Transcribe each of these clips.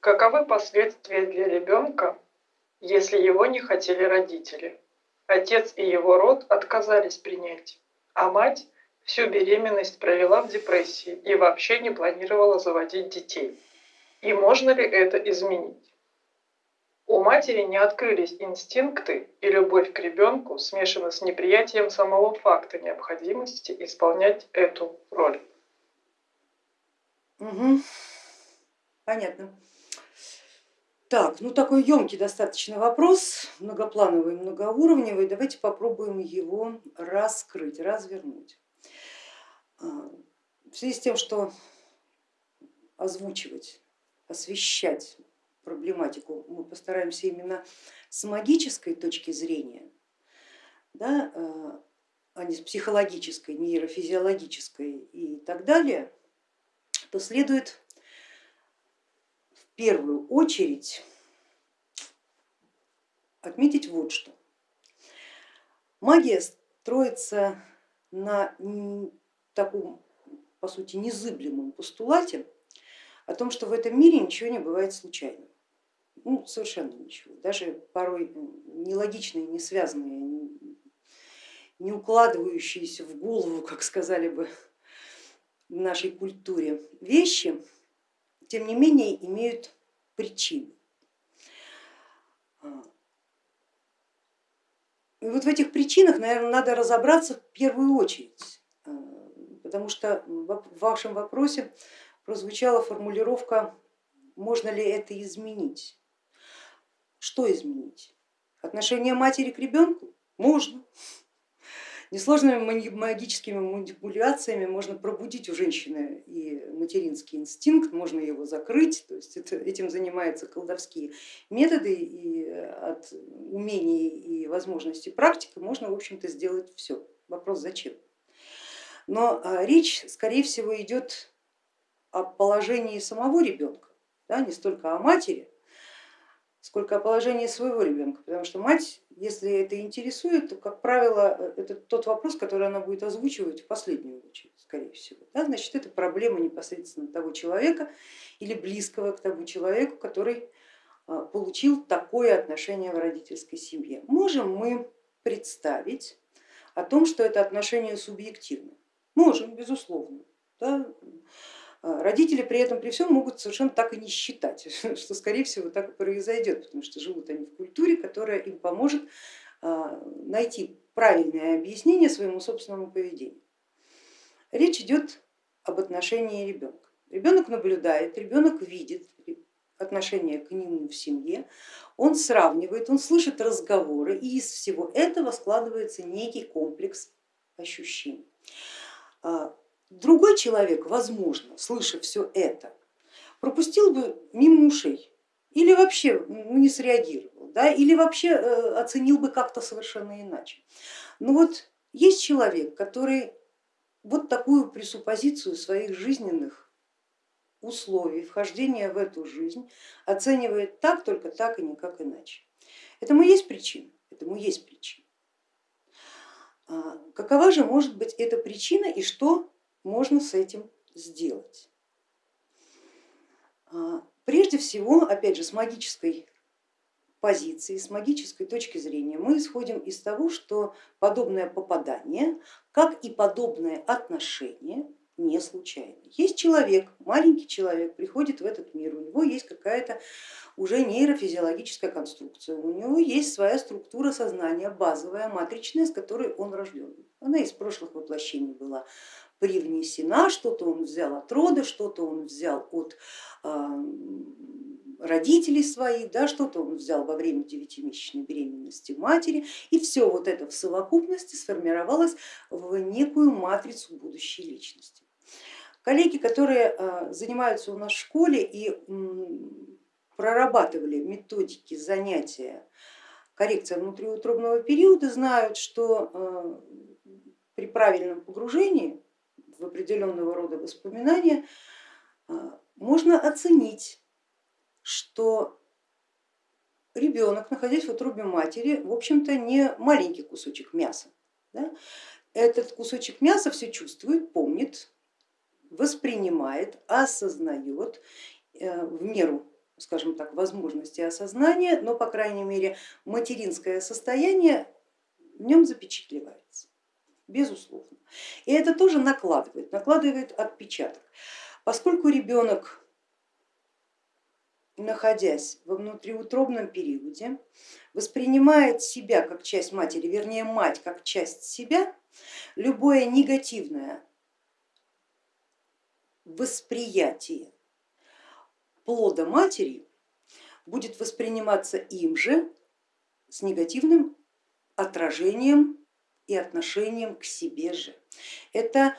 Каковы последствия для ребенка, если его не хотели родители? Отец и его род отказались принять, а мать всю беременность провела в депрессии и вообще не планировала заводить детей. И можно ли это изменить? У матери не открылись инстинкты, и любовь к ребенку смешана с неприятием самого факта необходимости исполнять эту роль. Угу. Понятно. Так, ну такой емкий достаточно вопрос, многоплановый, многоуровневый. Давайте попробуем его раскрыть, развернуть. А, в связи с тем, что озвучивать, освещать проблематику мы постараемся именно с магической точки зрения, да, а, а не с психологической, нейрофизиологической и так далее, то следует первую очередь отметить вот что. Магия строится на таком, по сути, незыблемом постулате о том, что в этом мире ничего не бывает случайным. Ну, совершенно ничего. Даже порой нелогичные, не связанные, не укладывающиеся в голову, как сказали бы в нашей культуре, вещи, тем не менее имеют причины. И вот в этих причинах, наверное, надо разобраться в первую очередь потому что в вашем вопросе прозвучала формулировка, можно ли это изменить. Что изменить? Отношение матери к ребенку? Можно. Несложными магическими манипуляциями можно пробудить у женщины и материнский инстинкт, можно его закрыть, то есть это, этим занимаются колдовские методы и от умений и возможностей практики можно в общем-то сделать все. Вопрос зачем? но а, речь, скорее всего, идет о положении самого ребенка, да, не столько о матери, сколько о положении своего ребенка, потому что мать, если это интересует, то, как правило, это тот вопрос, который она будет озвучивать в последнюю очередь, скорее всего. Да, значит, это проблема непосредственно того человека или близкого к тому человеку, который а, получил такое отношение в родительской семье. Можем мы представить о том, что это отношение субъективно. Можем, безусловно. Да? А, родители при этом при всем могут совершенно так и не считать, что скорее всего так и произойдет, потому что живут они в культуре, которая им поможет а, найти правильное объяснение своему собственному поведению. Речь идет об отношении ребенка. Ребенок наблюдает, ребенок видит отношение к нему в семье, он сравнивает, он слышит разговоры и из всего этого складывается некий комплекс ощущений. Другой человек, возможно, слыша все это, пропустил бы мимо ушей или вообще ну, не среагировал, да, или вообще э, оценил бы как-то совершенно иначе. Но вот есть человек, который вот такую пресуппозицию своих жизненных условий, вхождения в эту жизнь оценивает так, только так и никак иначе. Этому есть причина, этому есть причина. А, какова же может быть эта причина и что можно с этим сделать? А, прежде всего, опять же, с магической позиции, с магической точки зрения мы исходим из того, что подобное попадание, как и подобное отношение не случайно. Есть человек, маленький человек, приходит в этот мир, у него есть какая-то уже нейрофизиологическая конструкция, у него есть своя структура сознания, базовая, матричная, с которой он рожден. Она из прошлых воплощений была привнесена, что-то он взял от рода, что-то он взял от родителей своих, да, что-то он взял во время девятимесячной беременности матери, и все вот это в совокупности сформировалось в некую матрицу будущей личности. Коллеги, которые а, занимаются у нас в школе и прорабатывали методики занятия коррекция внутриутробного периода, знают, что а, при правильном погружении в определенного рода воспоминания а, можно оценить, что ребенок, находясь в утробе матери, в общем-то не маленький кусочек мяса. Да? Этот кусочек мяса все чувствует, помнит, воспринимает, осознает э, в меру скажем так, возможности осознания, но, по крайней мере, материнское состояние в нем запечатлевается, безусловно. И это тоже накладывает, накладывает отпечаток. Поскольку ребенок, находясь во внутриутробном периоде, воспринимает себя как часть матери, вернее мать как часть себя, любое негативное восприятие плода матери будет восприниматься им же с негативным отражением и отношением к себе же. Это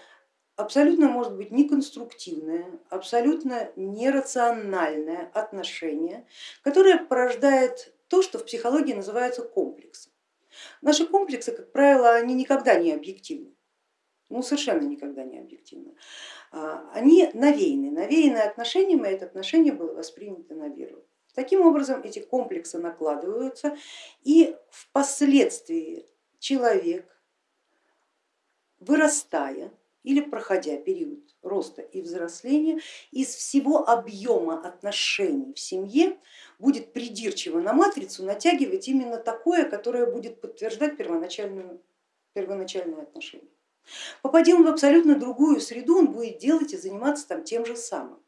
абсолютно может быть неконструктивное, абсолютно нерациональное отношение, которое порождает то, что в психологии называется комплексом. Наши комплексы, как правило, они никогда не объективны, ну совершенно никогда не объективны. А, они навеяны, навеяны отношением, и это отношение было воспринято на веру. Таким образом эти комплексы накладываются и впоследствии человек, вырастая или проходя период роста и взросления, из всего объема отношений в семье будет придирчиво на матрицу натягивать именно такое, которое будет подтверждать первоначальную, первоначальные отношения. Попадя он в абсолютно другую среду, он будет делать и заниматься там тем же самым.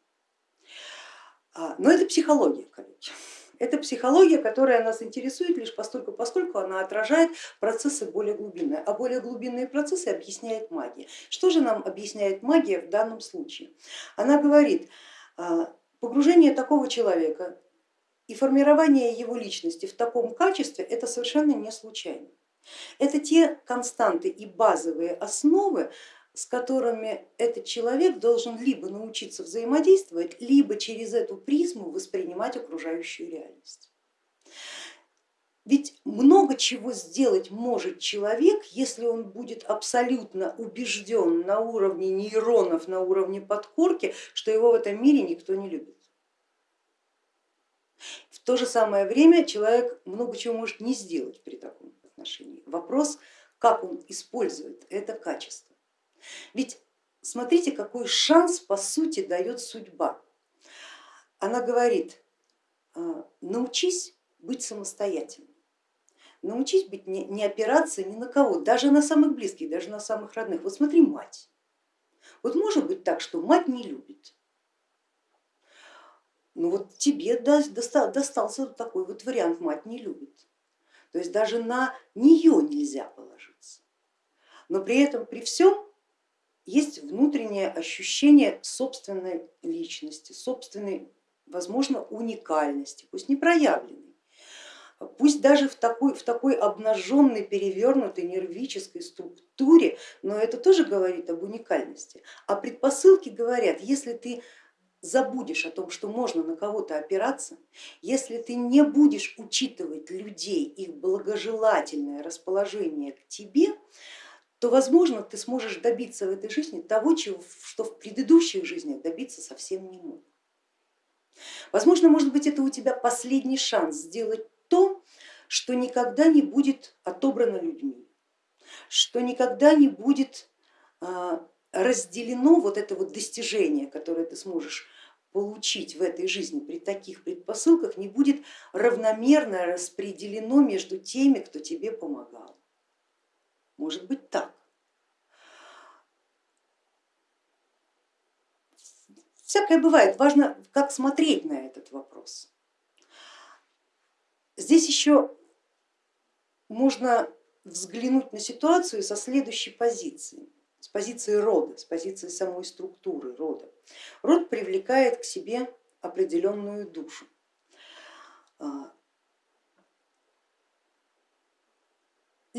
А, но это психология, коллеги. Это психология, которая нас интересует лишь постольку, поскольку она отражает процессы более глубинные, а более глубинные процессы объясняет магия. Что же нам объясняет магия в данном случае? Она говорит, а, погружение такого человека и формирование его личности в таком качестве это совершенно не случайно. Это те константы и базовые основы, с которыми этот человек должен либо научиться взаимодействовать, либо через эту призму воспринимать окружающую реальность. Ведь много чего сделать может человек, если он будет абсолютно убежден на уровне нейронов, на уровне подкорки, что его в этом мире никто не любит. В то же самое время человек много чего может не сделать при таком отношении. Вопрос, как он использует это качество. Ведь смотрите, какой шанс по сути дает судьба. Она говорит, «А, научись быть самостоятельным, научись быть, не, не опираться ни на кого, даже на самых близких, даже на самых родных. Вот смотри, мать. Вот может быть так, что мать не любит. Ну вот тебе достался такой вот вариант, мать не любит. То есть даже на нее нельзя положиться. Но при этом, при всем есть внутреннее ощущение собственной личности, собственной, возможно, уникальности, пусть не проявленной, пусть даже в такой, в такой обнаженной, перевернутой нервической структуре, но это тоже говорит об уникальности. А предпосылки говорят, если ты забудешь о том, что можно на кого-то опираться, если ты не будешь учитывать людей, их благожелательное расположение к тебе, то, возможно, ты сможешь добиться в этой жизни того, чего, что в предыдущих жизнях добиться совсем не мог. Возможно, может быть, это у тебя последний шанс сделать то, что никогда не будет отобрано людьми, что никогда не будет а, разделено вот это вот достижение, которое ты сможешь получить в этой жизни при таких предпосылках, не будет равномерно распределено между теми, кто тебе помогал. Может быть так. Всякое бывает, важно, как смотреть на этот вопрос. Здесь еще можно взглянуть на ситуацию со следующей позиции с позиции рода, с позиции самой структуры рода. Род привлекает к себе определенную душу.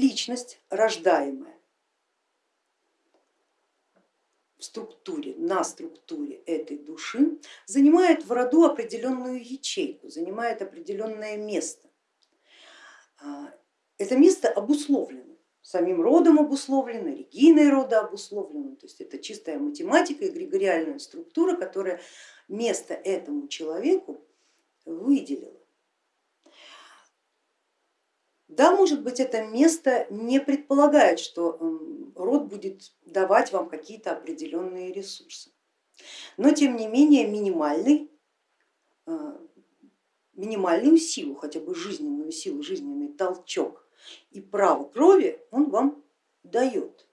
Личность рождаемая в структуре, на структуре этой души занимает в роду определенную ячейку, занимает определенное место. А, это место обусловлено самим родом обусловлено, региной рода обусловлено, то есть это чистая математика и эгрегориальная структура, которая место этому человеку выделила. Да, может быть, это место не предполагает, что род будет давать вам какие-то определенные ресурсы, но тем не менее минимальный, э, минимальную силу, хотя бы жизненную силу, жизненный толчок и право крови он вам дает.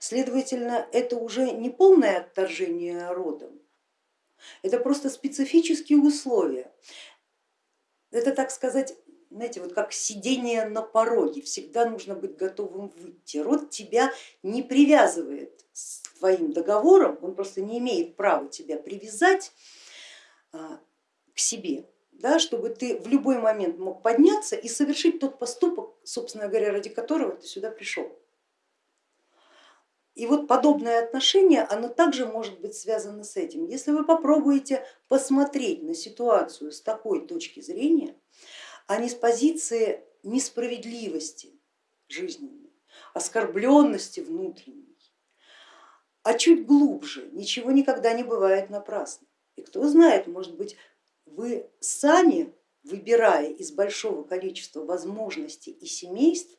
Следовательно, это уже не полное отторжение родом, это просто специфические условия. Это, так сказать, знаете, вот как сидение на пороге, всегда нужно быть готовым выйти. Род тебя не привязывает с твоим договором, он просто не имеет права тебя привязать а, к себе, да, чтобы ты в любой момент мог подняться и совершить тот поступок, собственно говоря, ради которого ты сюда пришел. И вот подобное отношение, оно также может быть связано с этим. Если вы попробуете посмотреть на ситуацию с такой точки зрения, а не с позиции несправедливости жизненной, оскорбленности внутренней, а чуть глубже, ничего никогда не бывает напрасно. И кто знает, может быть, вы сами, выбирая из большого количества возможностей и семейств,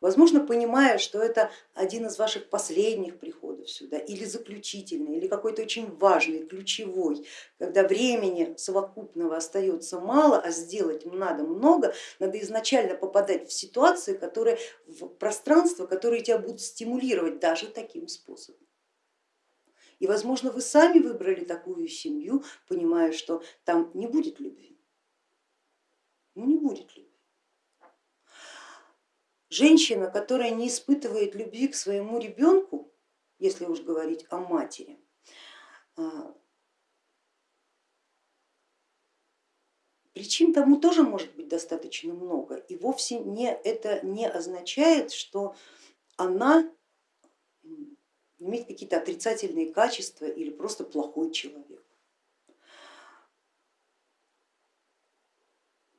Возможно, понимая, что это один из ваших последних приходов сюда, или заключительный, или какой-то очень важный, ключевой, когда времени совокупного остается мало, а сделать надо много, надо изначально попадать в ситуации, которые, в пространство, которые тебя будут стимулировать даже таким способом. И возможно вы сами выбрали такую семью, понимая, что там не будет любви. Ну не будет любви. Женщина, которая не испытывает любви к своему ребенку, если уж говорить о матери, а, Причин тому тоже может быть достаточно много, и вовсе не, это не означает, что она имеет какие-то отрицательные качества или просто плохой человек.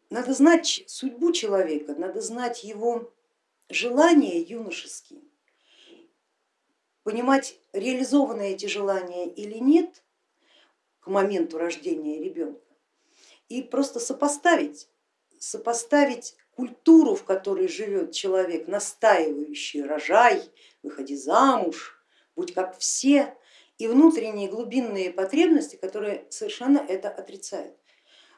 Надо знать судьбу человека, надо знать его желания юношеские, понимать, реализованы эти желания или нет к моменту рождения ребенка и просто сопоставить, сопоставить культуру, в которой живет человек, настаивающий рожай, выходи замуж, будь как все, и внутренние глубинные потребности, которые совершенно это отрицают.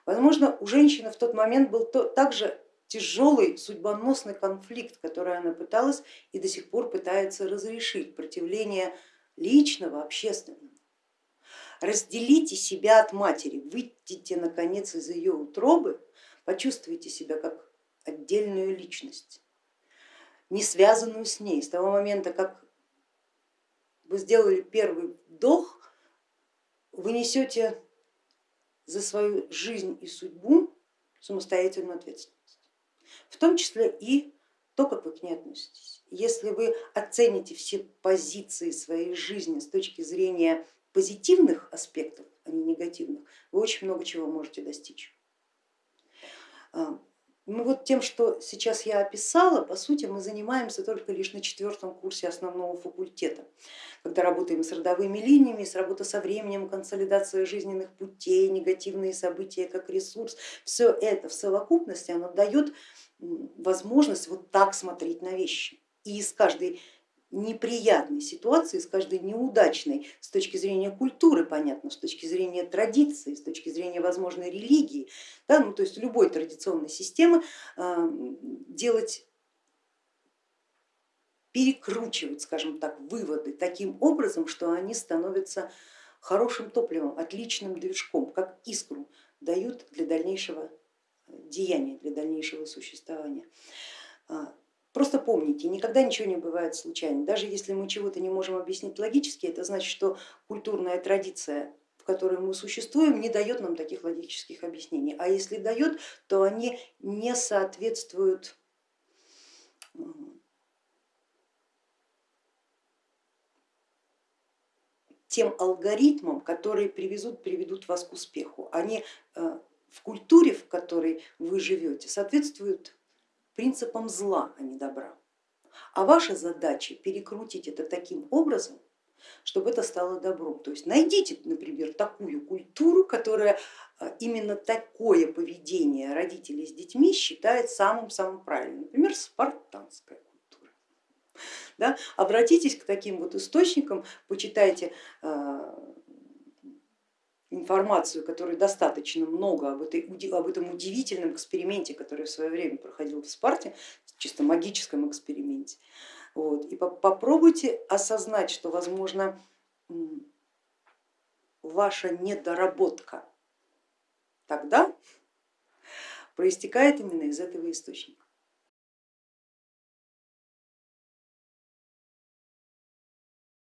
Возможно, у женщины в тот момент был также тяжелый судьбоносный конфликт, который она пыталась и до сих пор пытается разрешить, противление личного, общественного. Разделите себя от матери, выйдите наконец из ее утробы, почувствуйте себя как отдельную личность, не связанную с ней. С того момента, как вы сделали первый вдох, вы несете за свою жизнь и судьбу самостоятельную ответственность в том числе и то, как вы к ней относитесь. Если вы оцените все позиции своей жизни с точки зрения позитивных аспектов, а не негативных, вы очень много чего можете достичь. Ну вот тем, что сейчас я описала, по сути мы занимаемся только лишь на четвертом курсе основного факультета, когда работаем с родовыми линиями, с работой со временем, консолидация жизненных путей, негативные события как ресурс, все это в совокупности оно дает возможность вот так смотреть на вещи. И из каждой неприятной ситуации, с каждой неудачной с точки зрения культуры, понятно, с точки зрения традиции, с точки зрения возможной религии, да, ну, то есть любой традиционной системы а, делать перекручивать, скажем так, выводы таким образом, что они становятся хорошим топливом, отличным движком, как искру дают для дальнейшего деяния для дальнейшего существования. Просто помните, никогда ничего не бывает случайно. Даже если мы чего-то не можем объяснить логически, это значит, что культурная традиция в которой мы существуем, не дает нам таких логических объяснений. А если дает, то они не соответствуют тем алгоритмам, которые привезут, приведут вас к успеху. Они э, в культуре, в которой вы живете, соответствуют принципам зла, а не добра. А ваша задача перекрутить это таким образом, чтобы это стало добром. То есть найдите, например, такую культуру, которая а, именно такое поведение родителей с детьми считает самым-самым правильным, например, спартанская культура. Да? Обратитесь к таким вот источникам, почитайте а, информацию, которой достаточно много об, этой, об этом удивительном эксперименте, который в свое время проходил в Спарте, чисто магическом эксперименте. Вот. И попробуйте осознать, что возможно ваша недоработка тогда проистекает именно из этого источника.